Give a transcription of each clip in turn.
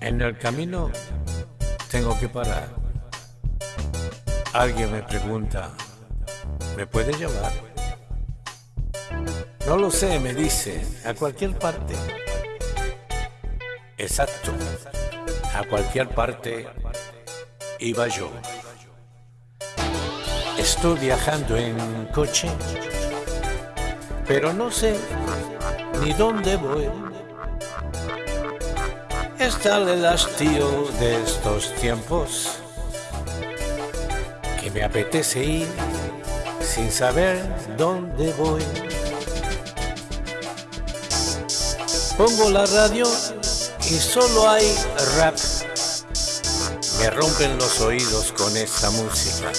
En el camino tengo que parar. Alguien me pregunta, ¿me puede llevar? No lo sé, me dice, a cualquier parte. Exacto, a cualquier parte iba yo. Estoy viajando en coche, pero no sé ni dónde voy. Está el hastío de estos tiempos que me apetece ir sin saber dónde voy. Pongo la radio y solo hay rap. Me rompen los oídos con esa música.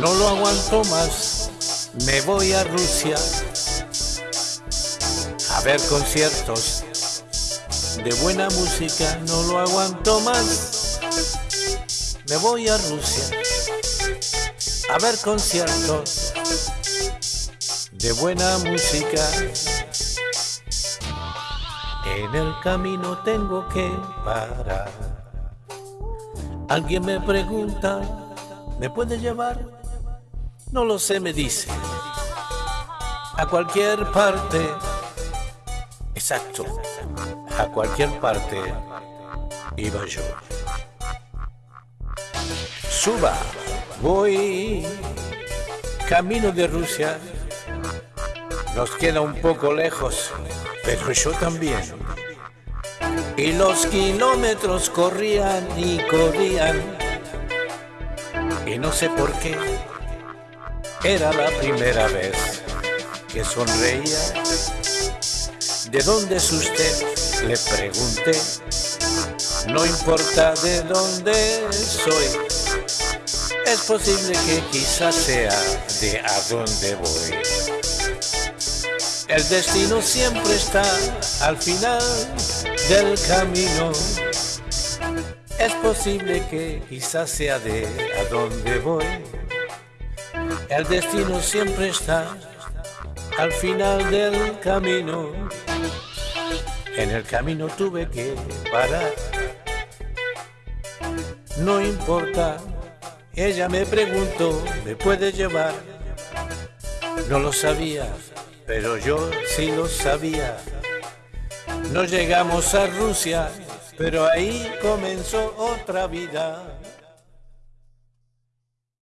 No lo aguanto más, me voy a Rusia a ver conciertos de buena música, no lo aguanto más. Me voy a Rusia a ver conciertos de buena música. En el camino tengo que parar. Alguien me pregunta, ¿me puede llevar? No lo sé, me dice. A cualquier parte. Exacto. A cualquier parte iba yo. Suba, voy camino de Rusia. Nos queda un poco lejos, pero yo también. Y los kilómetros corrían y corrían. Y no sé por qué, era la primera vez que sonreía. ¿De dónde es usted? Le pregunté. No importa de dónde soy. Es posible que quizás sea de a dónde voy. El destino siempre está al final del camino. Es posible que quizás sea de a dónde voy. El destino siempre está al final del camino. En el camino tuve que parar. No importa, ella me preguntó, ¿me puede llevar? No lo sabía, pero yo sí lo sabía. No llegamos a Rusia, pero ahí comenzó otra vida.